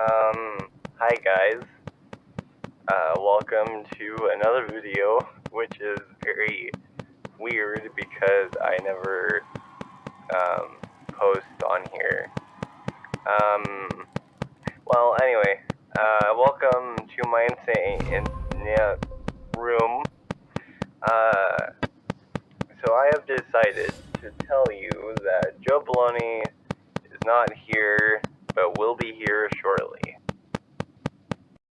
Um, hi guys. Uh, welcome to another video, which is very weird because I never um, post on here. Um, well, anyway, uh, welcome to my insane in, yeah, room. Uh, so I have decided to tell you that Joe Baloney is not here.